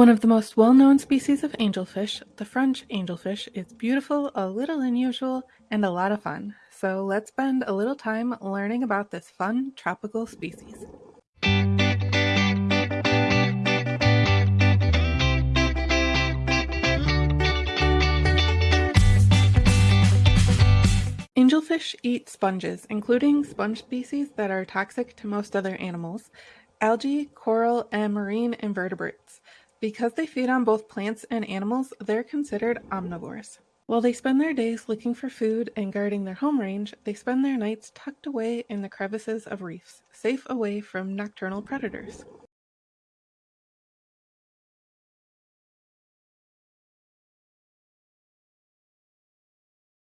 One of the most well-known species of angelfish, the French angelfish, is beautiful, a little unusual, and a lot of fun. So let's spend a little time learning about this fun tropical species. Angelfish eat sponges, including sponge species that are toxic to most other animals, algae, coral, and marine invertebrates. Because they feed on both plants and animals, they're considered omnivores. While they spend their days looking for food and guarding their home range, they spend their nights tucked away in the crevices of reefs, safe away from nocturnal predators.